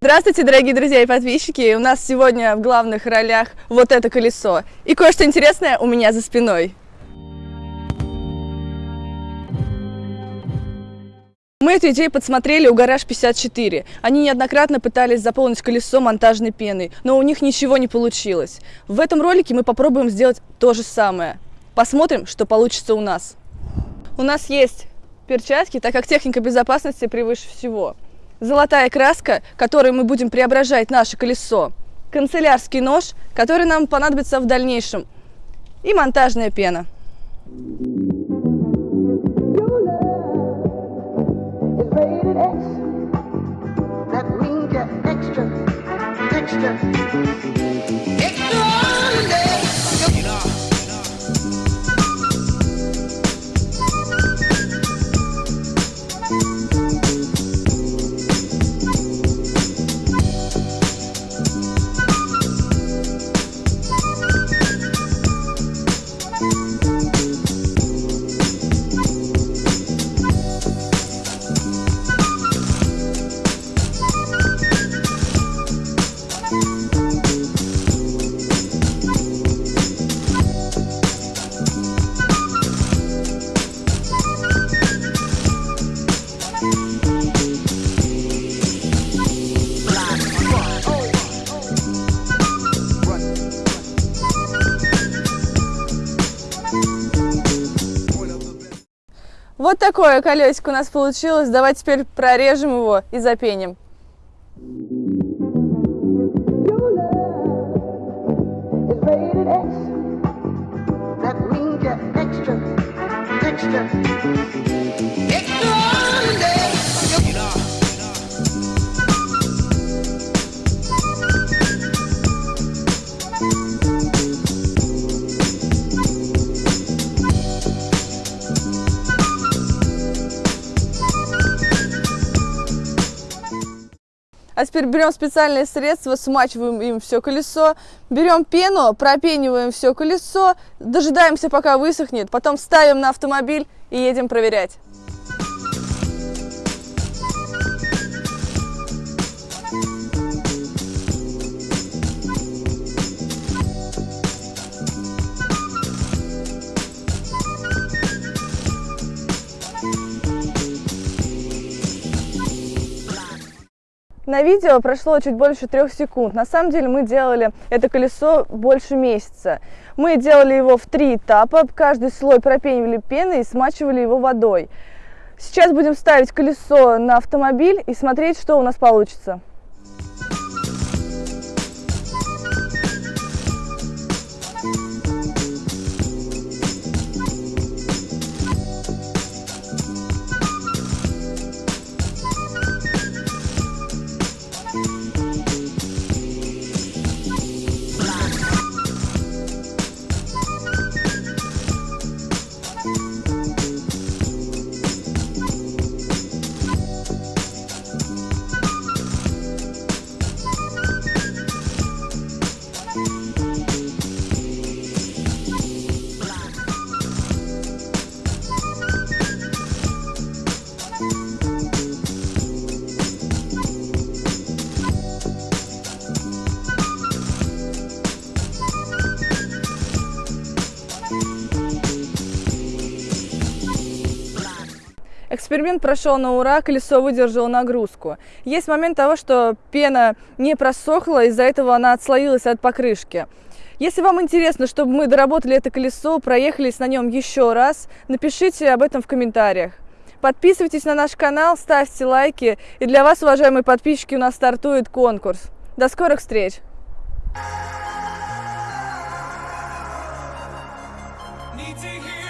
Здравствуйте, дорогие друзья и подписчики! У нас сегодня в главных ролях вот это колесо. И кое-что интересное у меня за спиной. Мы эту идею подсмотрели у Гараж 54. Они неоднократно пытались заполнить колесо монтажной пеной, но у них ничего не получилось. В этом ролике мы попробуем сделать то же самое. Посмотрим, что получится у нас. У нас есть перчатки, так как техника безопасности превыше всего. Золотая краска, которой мы будем преображать наше колесо, канцелярский нож, который нам понадобится в дальнейшем, и монтажная пена. Вот такое колесико у нас получилось. Давайте теперь прорежем его и запеним. А теперь берем специальные средства, смачиваем им все колесо, берем пену, пропениваем все колесо, дожидаемся, пока высохнет, потом ставим на автомобиль и едем проверять. На видео прошло чуть больше трех секунд. На самом деле мы делали это колесо больше месяца. Мы делали его в три этапа. Каждый слой пропенивали пеной и смачивали его водой. Сейчас будем ставить колесо на автомобиль и смотреть, что у нас получится. Эксперимент прошел на ура, колесо выдержало нагрузку. Есть момент того, что пена не просохла, из-за этого она отслоилась от покрышки. Если вам интересно, чтобы мы доработали это колесо, проехались на нем еще раз, напишите об этом в комментариях. Подписывайтесь на наш канал, ставьте лайки. И для вас, уважаемые подписчики, у нас стартует конкурс. До скорых встреч! Need to hear